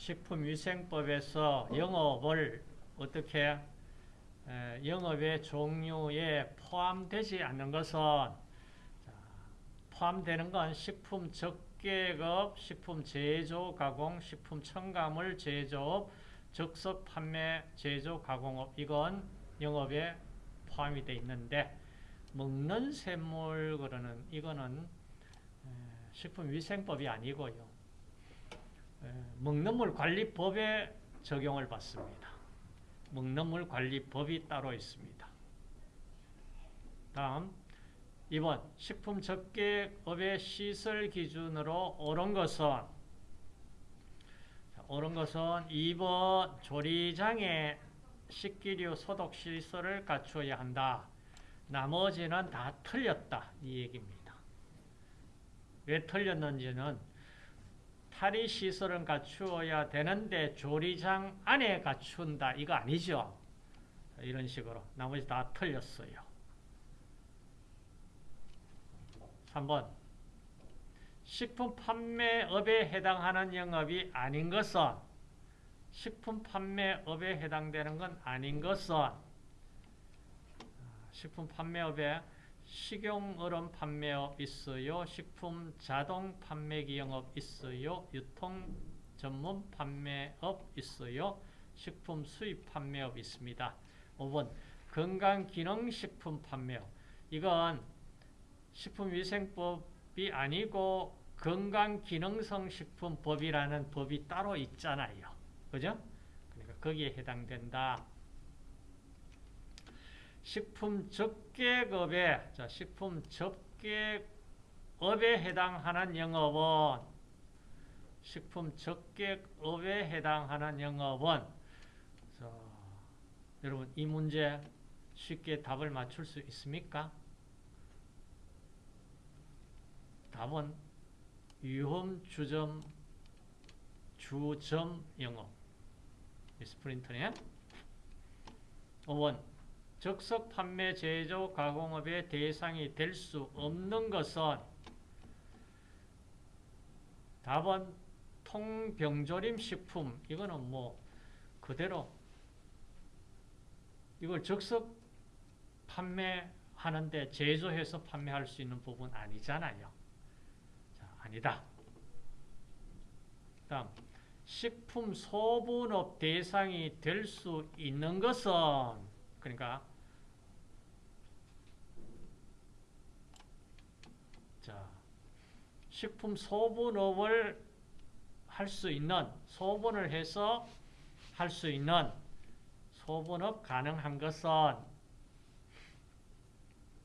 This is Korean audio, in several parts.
식품위생법에서 영업을 어떻게 에, 영업의 종류에 포함되지 않는 것은 자, 포함되는 건 식품 적계급, 식품 제조 가공, 식품 첨가물 제조업, 적석 판매 제조 가공업 이건 영업에 포함이 되어 있는데 먹는 샘물 그러는 이거는 식품위생법이 아니고요. 먹는 물 관리법에 적용을 받습니다. 먹는 물 관리법이 따로 있습니다. 다음 2번 식품 접객업의 시설 기준으로 옳은 것은 옳은 것은 2번 조리장에 식기류 소독 시설을 갖추어야 한다. 나머지는 다 틀렸다. 이 얘기입니다. 왜 틀렸는지는 탈의 시설은 갖추어야 되는데 조리장 안에 갖춘다. 이거 아니죠. 이런 식으로 나머지 다 틀렸어요. 3번 식품 판매업에 해당하는 영업이 아닌 것은 식품 판매업에 해당되는 건 아닌 것은 식품 판매업에 식용얼음 판매업 있어요. 식품 자동 판매기 영업 있어요. 유통 전문 판매업 있어요. 식품 수입 판매업 있습니다. 5번 건강기능식품 판매업 이건 식품위생법이 아니고 건강기능성식품법이라는 법이 따로 있잖아요. 그죠? 그러니까 거기에 해당된다. 식품 적계급에 자, 식품 적계업에 해당하는 영업은 식품 적계업에 해당하는 영업은 자, 여러분 이 문제 쉽게 답을 맞출 수 있습니까? 답은 유험 주점 주점 영업. 스프린터네 5번 적석 판매 제조 가공업의 대상이 될 수 없는 것은 답은 통병조림 식품 이거는 뭐 그대로 이걸 적석 판매하는데 제조해서 판매할 수 있는 부분 아니잖아요. 자, 아니다. 다음 식품 소분업 대상이 될 수 있는 것은 그러니까 식품 소분업을 할 수 있는 소분을 해서 할 수 있는 소분업 가능한 것은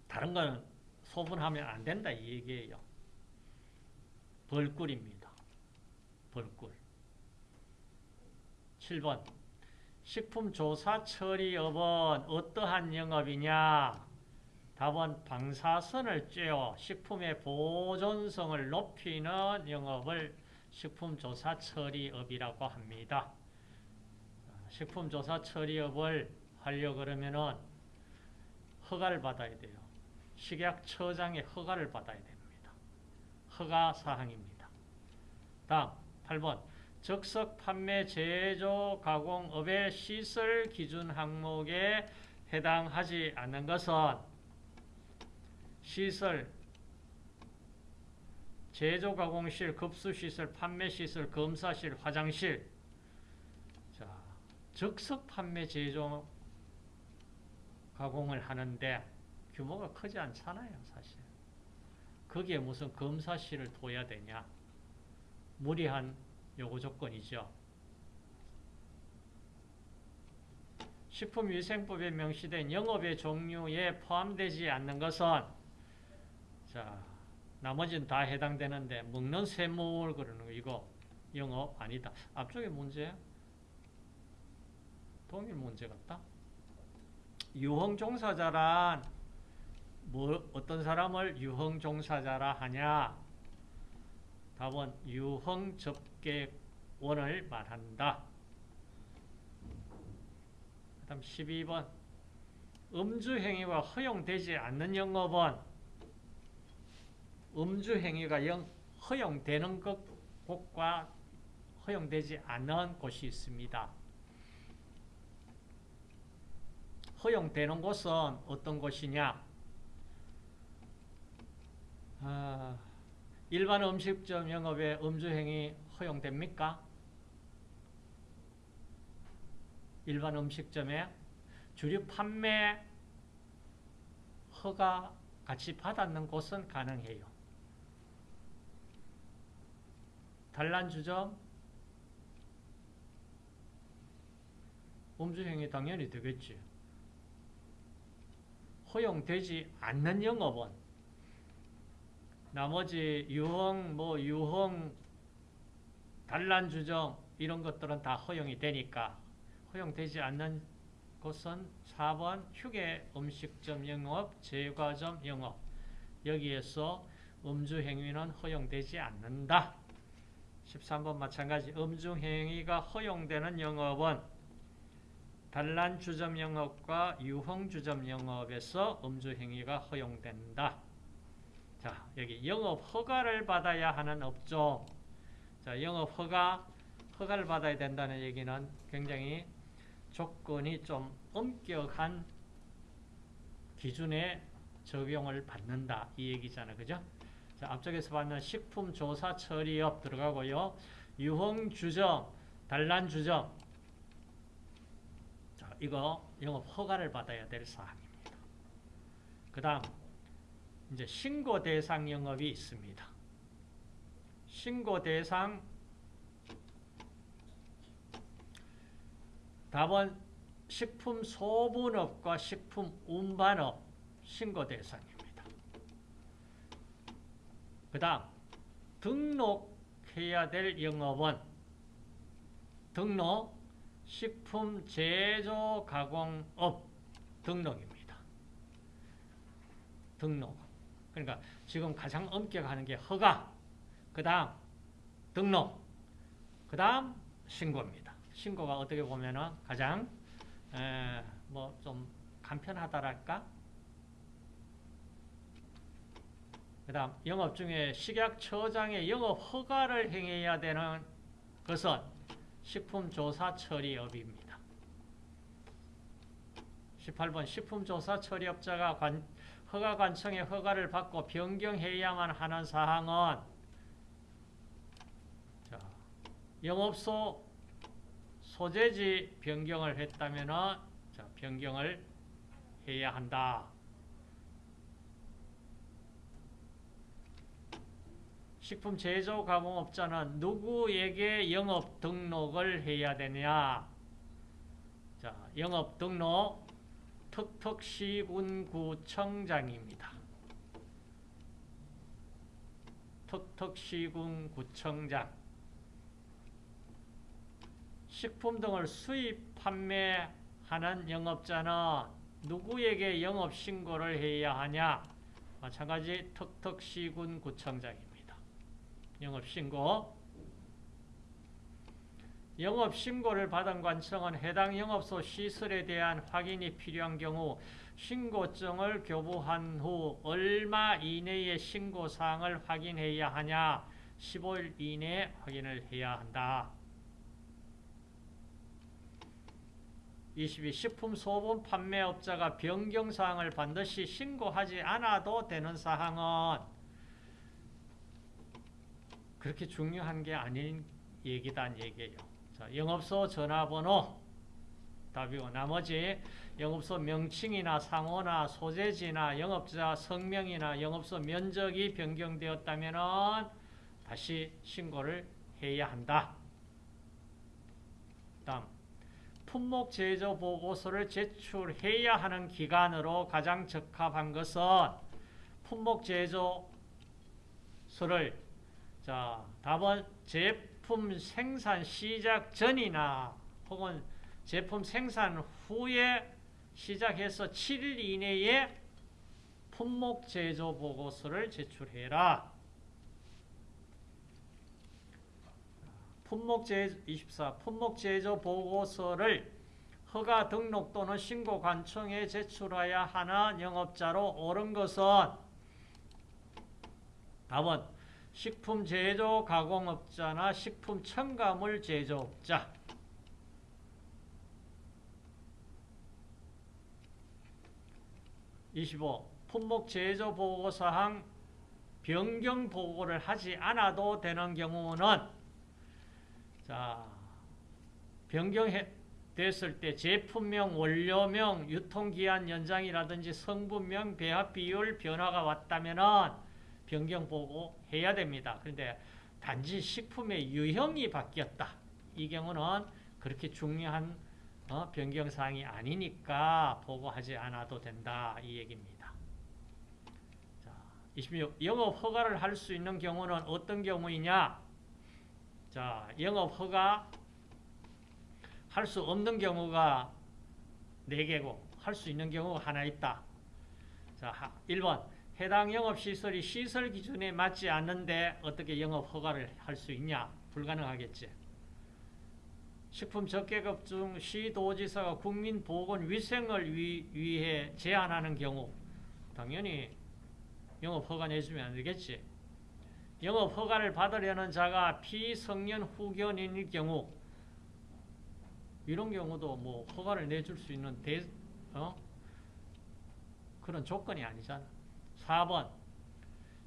다른 거는 소분하면 안 된다 이 얘기예요. 벌꿀입니다. 벌꿀. 7번 식품조사 처리업은 어떠한 영업이냐? 답은 방사선을 쬐어 식품의 보존성을 높이는 영업을 식품조사 처리업이라고 합니다. 식품조사 처리업을 하려고 그러면은 허가를 받아야 돼요. 식약처장의 허가를 받아야 됩니다. 허가 사항입니다. 다음 8번 적석 판매 제조 가공업의 시설 기준 항목에 해당하지 않는 것은 시설, 제조 가공실, 급수시설, 판매시설, 검사실, 화장실 자, 적석 판매 제조 가공을 하는데 규모가 크지 않잖아요, 사실. 거기에 무슨 검사실을 둬야 되냐? 무리한 요구 조건이죠. 식품위생법에 명시된 영업의 종류에 포함되지 않는 것은 자, 나머지는 다 해당되는데 먹는 샘물 그러는 거 이거 영업 아니다. 앞쪽에 문제 동일 문제 같다. 유흥 종사자란 뭐 어떤 사람을 유흥 종사자라 하냐? 답은 유흥 접객원을 말한다. 그 다음 12번 음주 행위가 허용되지 않는 영업은 음주 행위가 영, 허용되는 것, 곳과 허용되지 않는 곳이 있습니다. 허용되는 곳은 어떤 곳이냐? 아, 일반 음식점 영업에 음주행위 허용됩니까? 일반 음식점에 주류 판매 허가 같이 받았는 곳은 가능해요. 단란 주점 음주행위 당연히 되겠지. 허용되지 않는 영업은 나머지 유흥, 뭐 유흥, 단란 주점 이런 것들은 다 허용이 되니까 허용되지 않는 곳은 4번 휴게 음식점 영업, 제과점 영업 여기에서 음주 행위는 허용되지 않는다. 13번 마찬가지 음주행위가 허용되는 영업은 단란주점 영업과 유흥주점 영업에서 음주행위가 허용된다. 자, 여기 영업 허가를 받아야 하는 업종. 자, 영업 허가, 허가를 받아야 된다는 얘기는 굉장히 조건이 좀 엄격한 기준에 적용을 받는다. 이 얘기잖아. 그죠? 자, 앞쪽에서 봤는 식품조사 처리업 들어가고요. 유흥주점, 단란주점. 자, 이거 영업 허가를 받아야 될 사항입니다. 그 다음, 이제 신고 대상 영업이 있습니다. 신고 대상 답은 식품 소분업과 식품 운반업 신고 대상입니다. 그 다음 등록해야 될 영업은 등록 식품 제조 가공업 등록입니다. 등록. 그러니까 지금 가장 엄격하는 게 허가, 그 다음 등록, 그 다음 신고입니다. 신고가 어떻게 보면 은 가장 뭐 좀 간편하다랄까? 그 다음 영업 중에 식약처장의 영업 허가를 행해야 되는 것은 식품조사 처리업입니다. 18번 식품조사 처리업자가 관, 허가관청의 허가를 받고 변경해야만 하는 사항은 자, 영업소 소재지 변경을 했다면 자, 변경을 해야 한다. 식품 제조 가공업자는 누구에게 영업 등록을 해야 되냐? 자, 영업 등록 턱턱시군구청장입니다. 턱턱시군구청장 식품 등을 수입 판매하는 영업자는 누구에게 영업 신고를 해야 하냐? 마찬가지 턱턱시군구청장입니다. 영업신고 영업신고를 받은 관청은 해당 영업소 시설에 대한 확인이 필요한 경우 신고증을 교부한 후 얼마 이내에 신고사항을 확인해야 하냐 15일 이내에 확인을 해야 한다. 22. 식품 소분 판매업자가 변경사항을 반드시 신고하지 않아도 되는 사항은 그렇게 중요한 게 아닌 얘기단 얘기예요. 자, 영업소 전화번호 답이고 나머지 영업소 명칭이나 상호나 소재지나 영업자 성명이나 영업소 면적이 변경되었다면 다시 신고를 해야 한다. 다음 품목 제조 보고서를 제출해야 하는 기간으로 가장 적합한 것은 품목 제조서를 자, 답은 제품 생산 시작 전이나 혹은 제품 생산 후에 시작해서 7일 이내에 품목 제조 보고서를 제출해라. 품목 제 24. 품목 제조 보고서를 허가 등록 또는 신고 관청에 제출해야 하는 영업자로 옳은 것은 답은 식품 제조 가공업자나 식품 첨가물 제조업자. 25. 품목 제조 보고 사항 변경 보고를 하지 않아도 되는 경우는 자 변경해 됐을 때 제품명, 원료명, 유통기한 연장이라든지 성분명, 배합 비율 변화가 왔다면은 변경 보고 해야 됩니다. 그런데 단지 식품의 유형이 바뀌었다. 이 경우는 그렇게 중요한 어, 변경 사항이 아니니까 보고하지 않아도 된다. 이 얘기입니다. 자, 26. 영업 허가를 할 수 있는 경우는 어떤 경우이냐? 자, 영업 허가 할 수 없는 경우가 4개고 할 수 있는 경우가 하나 있다. 자, 1번 해당 영업시설이 시설 기준에 맞지 않는데 어떻게 영업 허가를 할 수 있냐? 불가능하겠지. 식품 적계급 중 시도지사가 국민 보건 위생을 위, 위해 제한하는 경우 당연히 영업 허가 내주면 안 되겠지. 영업 허가를 받으려는 자가 피성년 후견인일 경우 이런 경우도 뭐 허가를 내줄 수 있는 대, 어? 그런 조건이 아니잖아. 4번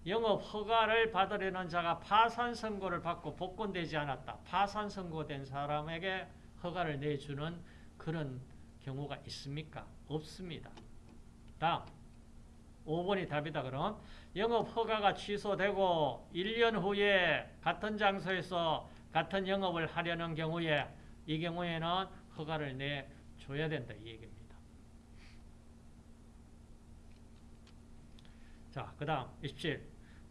영업 허가를 받으려는 자가 파산 선고를 받고 복권되지 않았다. 파산 선고된 사람에게 허가를 내주는 그런 경우가 있습니까? 없습니다. 다음 5번이 답이다 그럼 영업 허가가 취소되고 1년 후에 같은 장소에서 같은 영업을 하려는 경우에 이 경우에는 허가를 내줘야 된다 이 얘기입니다. 자, 그 다음 27.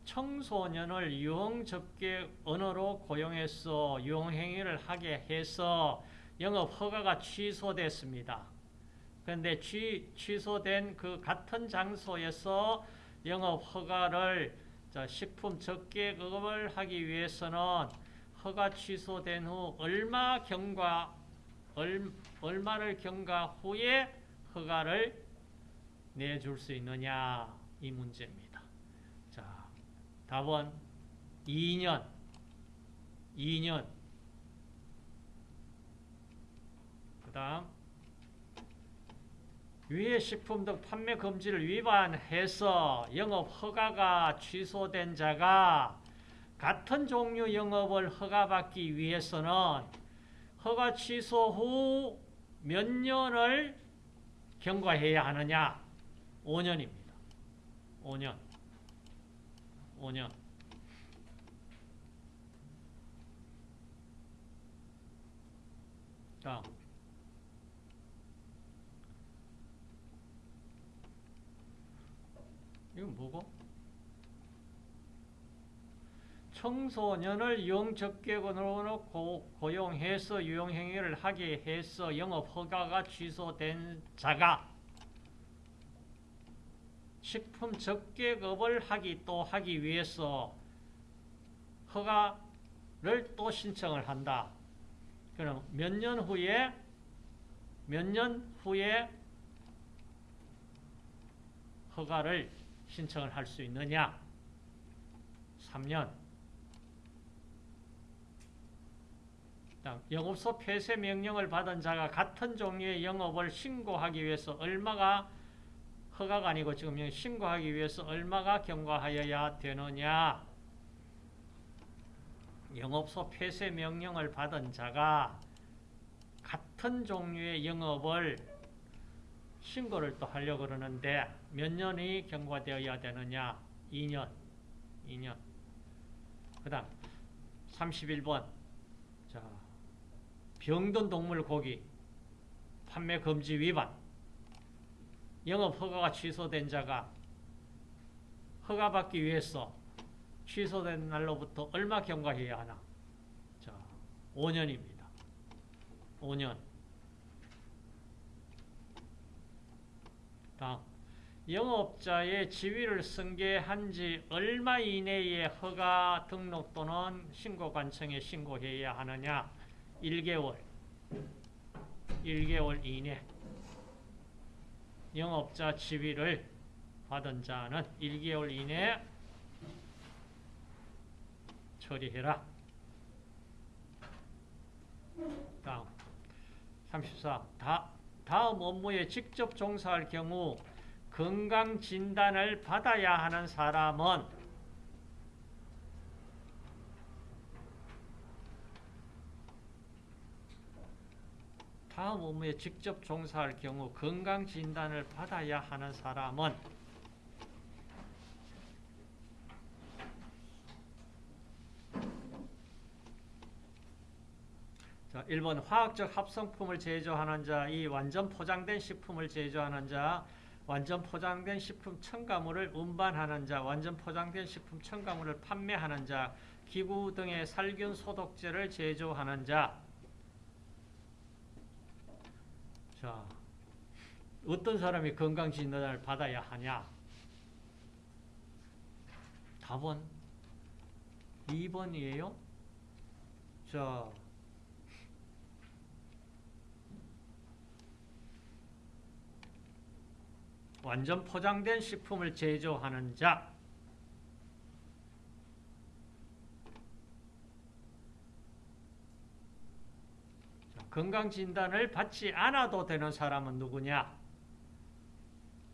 청소년을 유흥접객 언어로 고용해서 유흥행위를 하게 해서 영업 허가가 취소됐습니다. 그런데 취, 취소된 그 같은 장소에서 영업 허가를 식품 적객업을 하기 위해서는 허가 취소된 후 얼마 경과 얼, 얼마를 경과 후에 허가를 내줄 수 있느냐 이 문제입니다. 자, 답은 2년 2년 그 다음 위해 식품 등 판매 금지를 위반해서 영업 허가가 취소된 자가 같은 종류 영업을 허가받기 위해서는 허가 취소 후 몇 년을 경과해야 하느냐? 5년입니다. 5년. 5년. 다음. 이건 뭐고? 청소년을 유흥적객으로 고용해서 유흥행위를 하게 해서 영업 허가가 취소된 자가 식품 적객업을 하기 또 하기 위해서 허가를 또 신청을 한다. 그럼 몇 년 후에 몇 년 후에 허가를 신청을 할 수 있느냐? 3년. 영업소 폐쇄 명령을 받은 자가 같은 종류의 영업을 신고하기 위해서 얼마가 허가가 아니고 지금 신고하기 위해서 얼마가 경과하여야 되느냐? 영업소 폐쇄 명령을 받은 자가 같은 종류의 영업을 신고를 또 하려고 그러는데 몇 년이 경과되어야 되느냐? 2년. 2년. 그 다음 31번 자 병든 동물 고기 판매 금지 위반 영업 허가가 취소된 자가 허가받기 위해서 취소된 날로부터 얼마 경과해야 하나? 자, 5년입니다. 5년. 다음. 영업자의 지위를 승계한 지 얼마 이내에 허가 등록 또는 신고 관청에 신고해야 하느냐? 1개월. 1개월 이내. 영업자 지위를 받은 자는 1개월 이내 처리해라. 다음 34. 다, 다음 업무에 직접 종사할 경우 건강 진단을 받아야 하는 사람은 다음 업무에 직접 종사할 경우 건강 진단을 받아야 하는 사람은 자, 1번 화학적 합성품을 제조하는 자, 이 완전 포장된 식품을 제조하는 자, 완전 포장된 식품 첨가물을 운반하는 자, 완전 포장된 식품 첨가물을 판매하는 자, 기구 등의 살균 소독제를 제조하는 자. 자, 어떤 사람이 건강진단을 받아야 하냐? 답은 2번이에요. 자, 완전 포장된 식품을 제조하는 자. 자, 건강진단을 받지 않아도 되는 사람은 누구냐?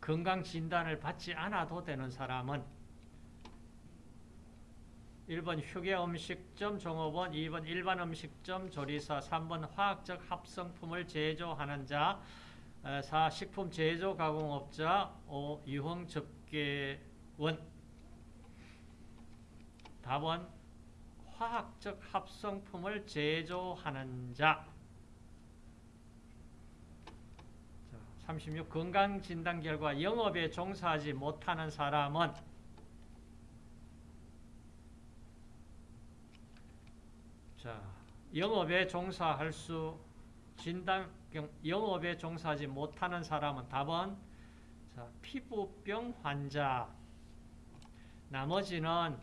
건강진단을 받지 않아도 되는 사람은 1번 휴게음식점 종업원, 2번 일반 음식점 조리사, 3번 화학적 합성품을 제조하는 자, 4. 식품 제조 가공업자 5. 유흥 접계원 답은 화학적 합성품을 제조하는 자 36. 건강진단 결과 영업에 종사하지 못하는 사람은 자, 영업에 종사할 수 진단 영업에 종사하지 못하는 사람은 답은 자, 피부병 환자 나머지는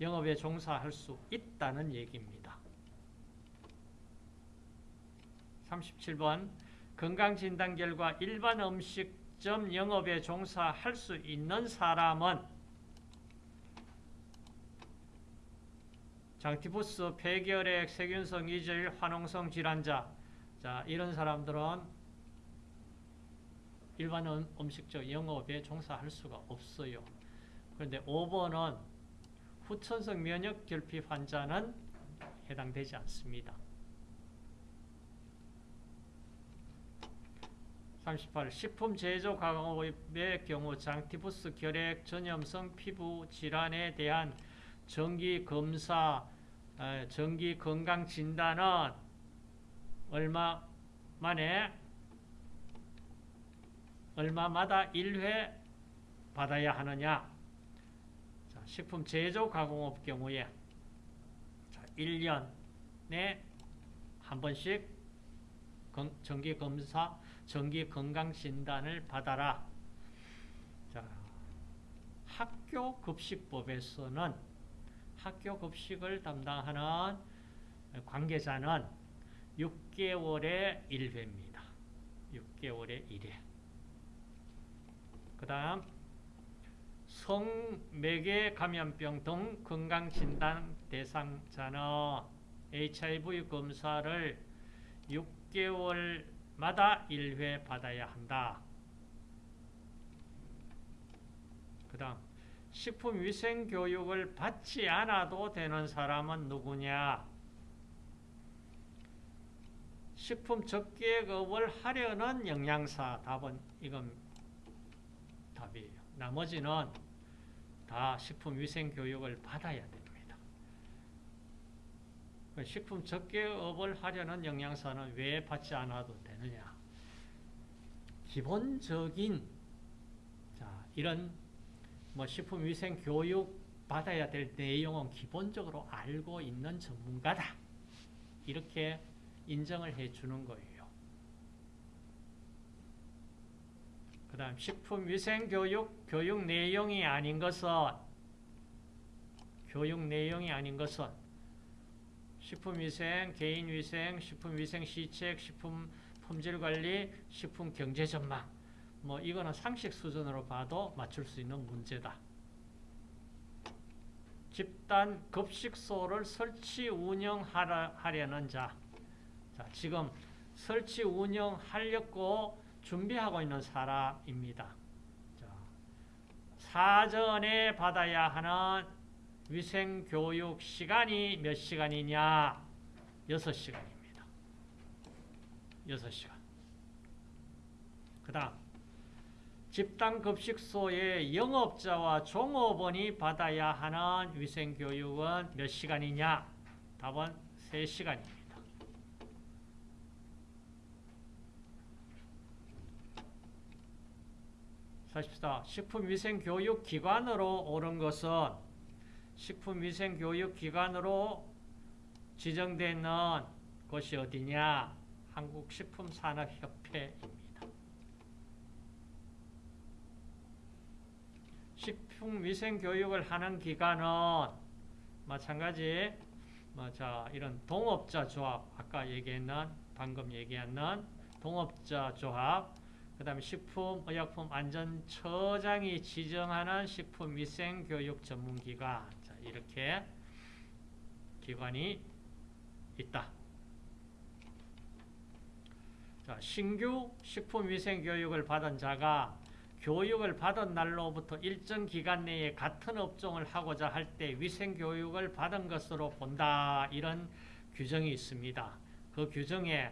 영업에 종사할 수 있다는 얘기입니다. 37번 건강진단 결과 일반 음식점 영업에 종사할 수 있는 사람은 장티푸스, 폐결핵, 세균성 이질, 화농성 질환자 자, 이런 사람들은 일반 음식점 영업에 종사할 수가 없어요. 그런데 5번은 후천성 면역 결핍 환자는 해당되지 않습니다. 38. 식품 제조 가공업의 경우 장티푸스 결핵 전염성 피부 질환에 대한 정기 검사, 정기 건강 진단은 얼마 만에 얼마마다 1회 받아야 하느냐 자, 식품 제조 가공업 경우에 자, 1년에 한 번씩 정기 검사, 정기 건강 진단을 받아라. 자, 학교 급식법에서는 학교 급식을 담당하는 관계자는 6개월에 1회입니다. 6개월에 1회. 그 다음 성매개 감염병 등 건강진단 대상자는 HIV 검사를 6개월 마다 1회 받아야 한다. 그 다음 식품위생교육을 받지 않아도 되는 사람은 누구냐? 식품 적계급을 하려는 영양사 답은 이건 답이에요. 나머지는 다 식품위생교육을 받아야 됩니다. 그 식품 적계업을 하려는 영양사는 왜 받지 않아도 되느냐? 기본적인 자 이런 뭐 식품 위생 교육 받아야 될 내용은 기본적으로 알고 있는 전문가다. 이렇게 인정을 해 주는 거예요. 그 다음 식품 위생 교육 교육 내용이 아닌 것은 교육 내용이 아닌 것은 식품위생, 개인위생, 식품위생 시책, 식품 품질관리, 식품 경제전망 뭐 이거는 상식 수준으로 봐도 맞출 수 있는 문제다. 집단 급식소를 설치 운영하려는 자. 자, 지금 설치 운영하려고 준비하고 있는 사람입니다. 자, 사전에 받아야 하는 위생교육 시간이 몇 시간이냐? 6시간입니다. 6시간. 그 다음 집단급식소의 영업자와 종업원이 받아야 하는 위생교육은 몇 시간이냐? 답은 3시간입니다. 사십사 식품위생교육기관으로 오른 것은 식품위생교육기관으로 지정되는 것이 어디냐? 한국식품산업협회입니다. 식품위생교육을 하는 기관은 마찬가지 뭐 자, 이런 동업자 조합 아까 얘기했는 방금 얘기했는 동업자 조합 그 다음에 식품의약품안전처장이 지정하는 식품위생교육 전문기관 자, 이렇게 기관이 있다. 자, 신규 식품위생교육을 받은 자가 교육을 받은 날로부터 일정 기간 내에 같은 업종을 하고자 할 때 위생교육을 받은 것으로 본다. 이런 규정이 있습니다. 그 규정에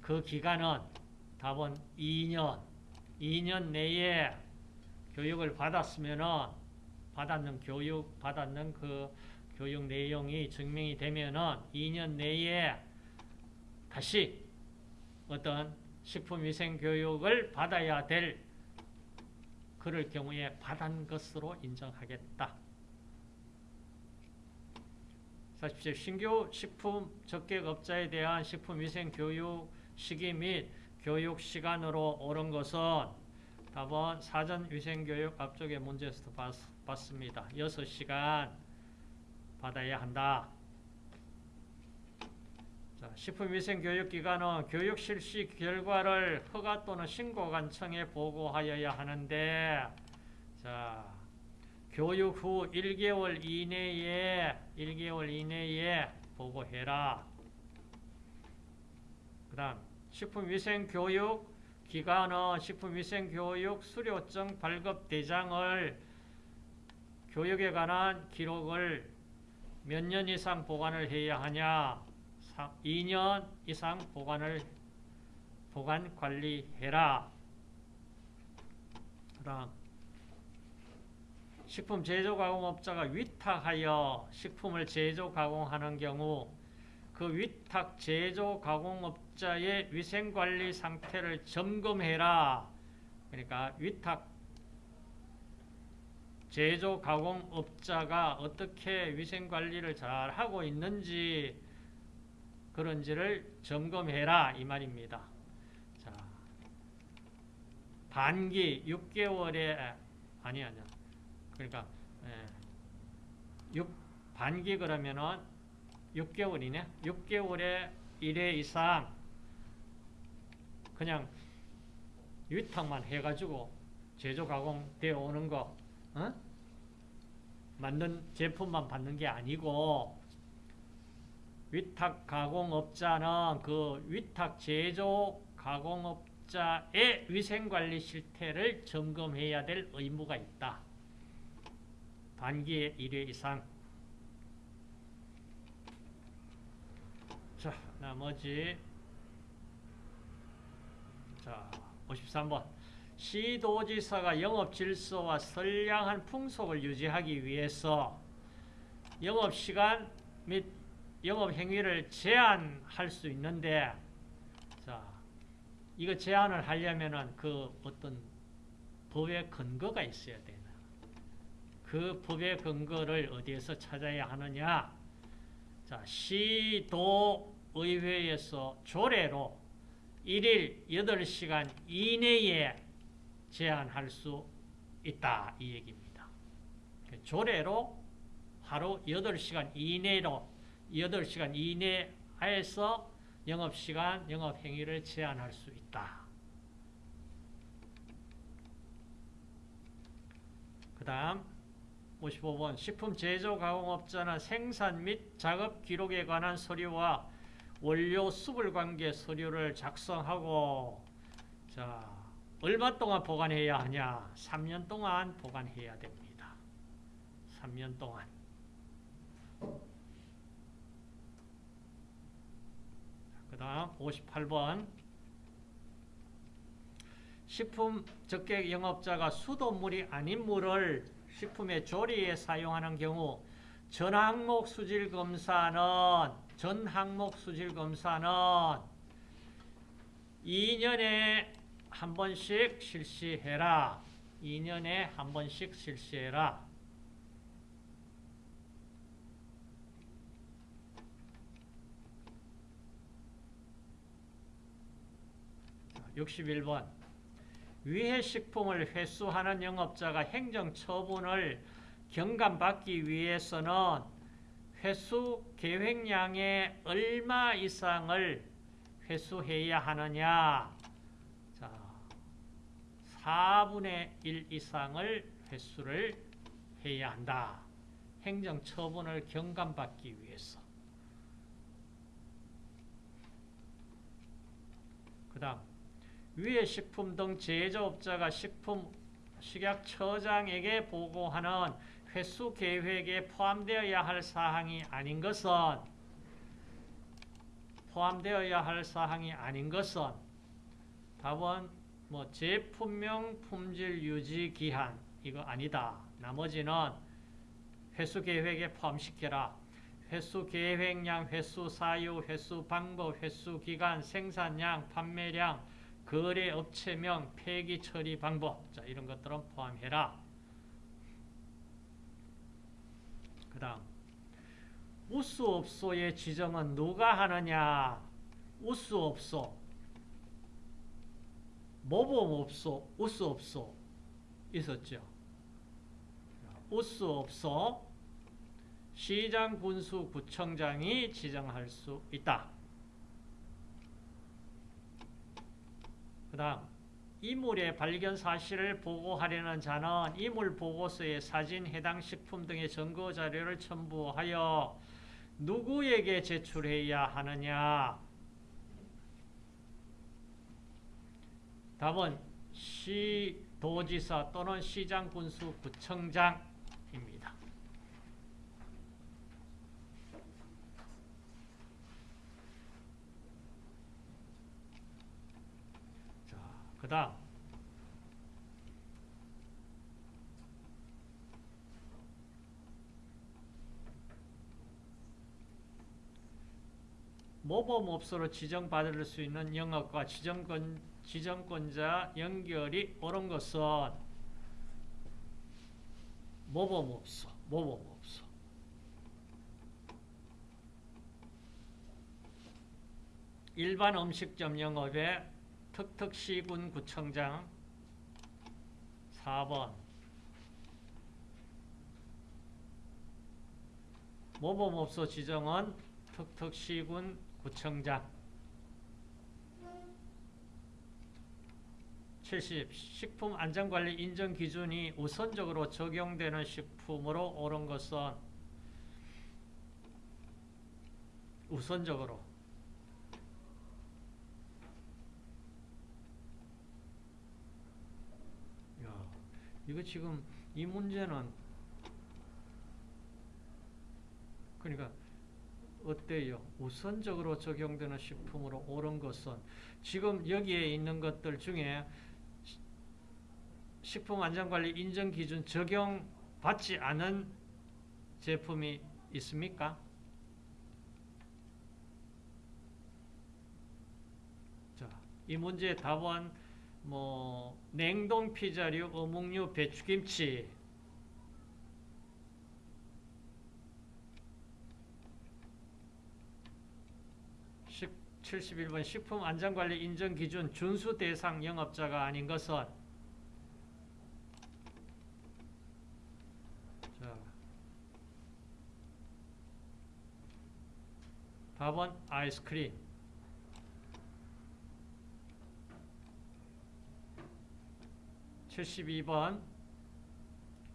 그 기간은 답은 2년, 2년 내에 교육을 받았으면은 받았는 교육, 받았는 그 교육 내용이 증명이 되면은 2년 내에 다시 어떤 식품위생교육을 받아야 될 그럴 경우에 받은 것으로 인정하겠다. 40세 신규 식품 적객업자에 대한 식품위생교육 시기 및 교육 시간으로 옳은 것은 답은 사전 위생교육 앞쪽에 문제에서도 봤, 봤습니다. 6시간 받아야 한다. 자, 식품위생교육기관은 교육 실시 결과를 허가 또는 신고관청에 보고하여야 하는데 자, 교육 후 1개월 이내에 1개월 이내에 보고해라. 그 다음 식품위생교육 기관은 식품위생교육 수료증 발급 대장을 교육에 관한 기록을 몇 년 이상 보관을 해야 하냐 2년 이상 보관을 보관 관리해라. 그다음 식품 제조 가공업자가 위탁하여 식품을 제조 가공하는 경우 그 위탁 제조 가공업자의 위생 관리 상태를 점검해라. 그러니까 위탁 제조 가공업자가 어떻게 위생 관리를 잘 하고 있는지 그런지를 점검해라 이 말입니다. 자, 반기 6개월에 아니 아니야. 그러니까 예, 6 반기 그러면은 6개월이네. 6개월에 1회 이상 그냥 위탁만 해가지고 제조 가공되어 오는 거 어? 만든 제품만 받는 게 아니고 위탁 가공업자는 그 위탁 제조 가공업자의 위생관리 실태를 점검해야 될 의무가 있다. 반기에 1회 이상. 자, 나머지 자, 53번. 시도지사가 영업 질서와 선량한 풍속을 유지하기 위해서 영업시간 및 영업 행위를 제한할 수 있는데 자 이거 제한을 하려면은 그 어떤 법의 근거가 있어야 되나? 그 법의 근거를 어디에서 찾아야 하느냐? 자 시도의회에서 조례로 1일 8시간 이내에 제한할 수 있다 이 얘기입니다. 조례로 하루 8시간 이내로 8시간 이내에서 영업시간, 영업행위를 제한할 수 있다. 그 다음 55번 식품 제조 가공업자는 생산 및 작업 기록에 관한 서류와 원료 수불 관계 서류를 작성하고 자 얼마 동안 보관해야 하냐? 3년 동안 보관해야 됩니다. 3년 동안. 그 다음 58번 식품 적객 영업자가 수돗물이 아닌 물을 식품의 조리에 사용하는 경우 전 항목 수질 검사는 전 항목 수질 검사는 2년에 한 번씩 실시해라. 2년에 한 번씩 실시해라. 61번. 위해 식품을 회수하는 영업자가 행정처분을 경감받기 위해서는 회수 계획량의 얼마 이상을 회수해야 하느냐? 자, 4분의 1 이상을 회수를 해야 한다. 행정처분을 경감받기 위해서. 그 다음 위의 식품 등 제조업자가 식품 식약처장에게 보고하는 회수 계획에 포함되어야 할 사항이 아닌 것은 포함되어야 할 사항이 아닌 것은 답은 뭐 제품명 품질 유지 기한 이거 아니다. 나머지는 회수 계획에 포함시켜라. 회수 계획량, 회수 사유, 회수 방법, 회수 기간, 생산량, 판매량, 거래 업체명, 폐기 처리 방법. 자, 이런 것들은 포함해라. 그 다음. 우수업소의 지정은 누가 하느냐? 우수업소. 모범업소, 우수업소. 있었죠. 우수업소. 시장 군수 구청장이 지정할 수 있다. 그 다음 이물의 발견 사실을 보고하려는 자는 이물 보고서에 사진, 해당 식품 등의 증거 자료를 첨부하여 누구에게 제출해야 하느냐? 답은 시도지사 또는 시장 군수 구청장입니다. 자, 그 다음 모범업소로 지정받을 수 있는 영업과 지정권, 지정권자 연결이 옳은 것은 모범업소, 모범업소. 일반 음식점 영업의 특특시군 구청장 4번 모범업소 지정은 특특시군 구청장 70. 식품 안전관리 인정 기준이 우선적으로 적용되는 식품으로 옳은 것은 우선적으로 야, 이거 지금 이 문제는 그러니까 어때요? 우선적으로 적용되는 식품으로 옳은 것은 지금 여기에 있는 것들 중에 식품안전관리 인정기준 적용받지 않은 제품이 있습니까? 자, 이 문제의 답은 뭐 냉동 피자류, 어묵류, 배추김치. 71번 식품안전관리 인정기준 준수 대상 영업자가 아닌 것은? 자, 답은 아이스크림 칠십번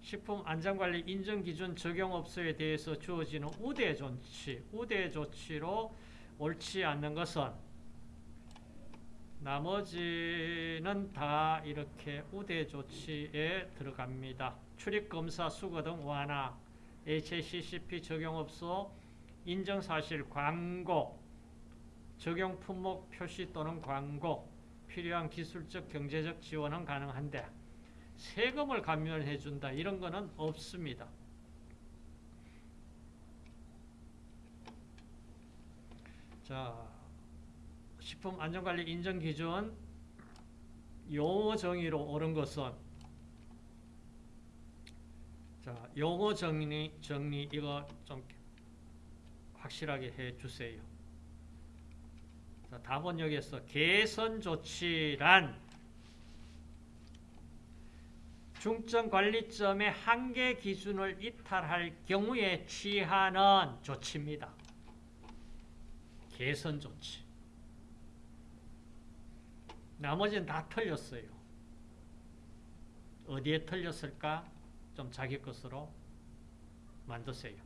식품안전관리 인정기준 적용업소에 대해서 주어지는 우대 조치, 우대 조치로 옳지 않는 것은 나머지는 다 이렇게 우대 조치에 들어갑니다. 출입검사 수거 등 완화, HACCP 적용업소 인정사실 광고, 적용 품목 표시 또는 광고, 필요한 기술적 경제적 지원은 가능한데 세금을 감면해 준다 이런 거는 없습니다. 자, 식품 안전관리 인정 기준 용어 정의로 옳은 것은 자, 용어 정리, 정리 이거 좀 확실하게 해 주세요. 자, 답은 여기에서 개선 조치란 중점 관리점의 한계 기준을 이탈할 경우에 취하는 조치입니다. 개선 조치. 나머지는 다 틀렸어요. 어디에 틀렸을까? 좀 자기 것으로 만드세요.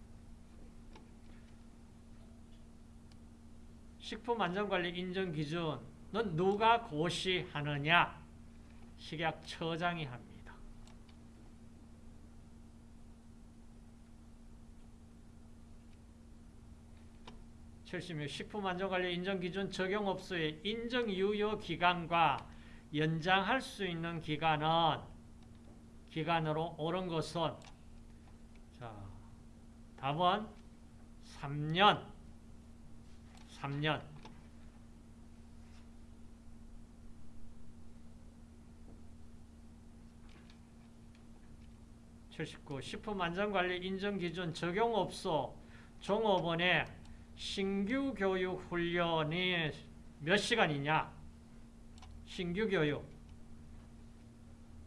식품안전관리 인정기준은 누가 고시하느냐? 식약처장이 합니다. 칠십육 식품안전관리 인정기준 적용업소의 인정유효기간과 연장할 수 있는 기간은 기간으로 옳은 것은 자 답은 3년. 3년. 칠십구 식품안전관리 인정기준 적용업소 종업원의 신규 교육 훈련이 몇 시간이냐? 신규 교육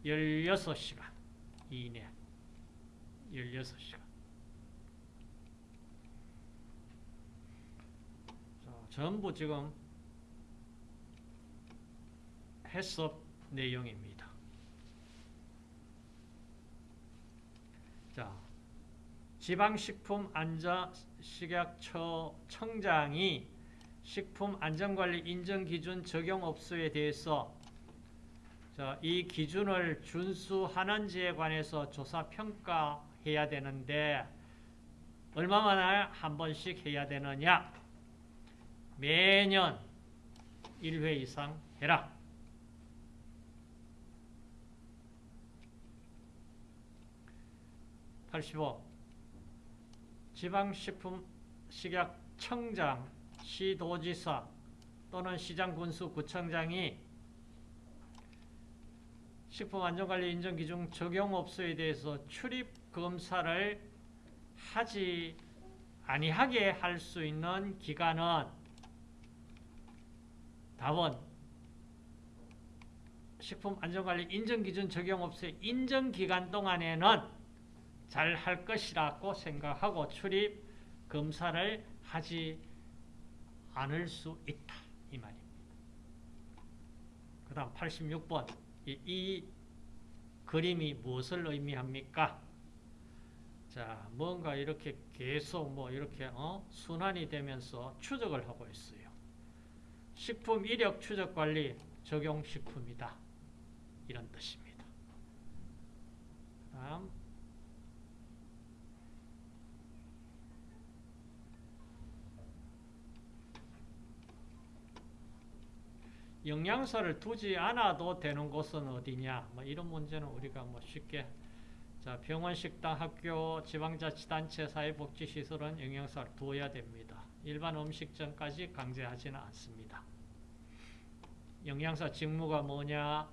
16시간 이내 16시간 자, 전부 지금 해석 내용입니다. 자, 지방식품안전식약처 청장이 식품안전관리 인정기준 적용업소에 대해서 자, 이 기준을 준수하는지에 관해서 조사 평가해야 되는데 얼마만에 한 번씩 해야 되느냐? 매년 1회 이상 해라. (85) 지방식품식약청장, 시도지사 또는 시장군수 구청장이 식품안전관리 인정기준 적용업소에 대해서 출입검사를 하지 아니하게 할 수 있는 기간은 답은 식품안전관리 인정기준 적용업소의 인정기간 동안에는 잘 할 것이라고 생각하고 출입 검사를 하지 않을 수 있다. 이 말입니다. 그 다음 86번 이, 이 그림이 무엇을 의미합니까? 자, 뭔가 이렇게 계속 뭐 이렇게 어? 순환이 되면서 추적을 하고 있어요. 식품 이력 추적 관리 적용 식품이다. 이런 뜻입니다. 다음 영양소를 두지 않아도 되는 곳은 어디냐? 뭐 이런 문제는 우리가 뭐 쉽게 자 병원, 식당, 학교, 지방자치단체, 사회복지시설은 영양소를 두어야 됩니다. 일반 음식점까지 강제하지는 않습니다. 영양사 직무가 뭐냐?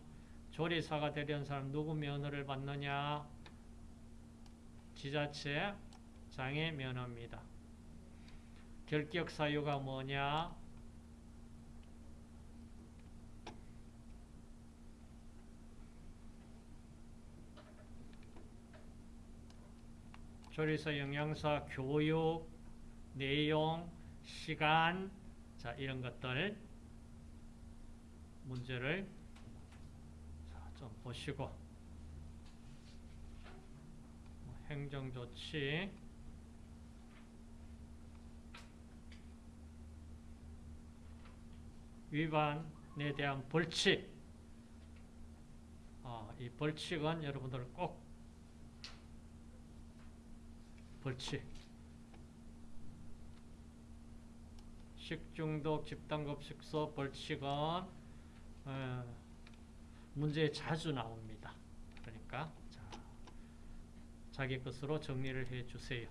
조리사가 되려는 사람 누구 면허를 받느냐? 지자체 장애 면허입니다. 결격 사유가 뭐냐? 조리사 영양사 교육, 내용, 시간, 자, 이런 것들 문제를 자, 좀 보시고. 행정조치. 위반에 대한 벌칙. 어, 이 벌칙은 여러분들 꼭 벌칙 식중독 집단급식소 벌칙은 어, 문제에 자주 나옵니다. 그러니까 자, 자기 것으로 정리를 해 주세요.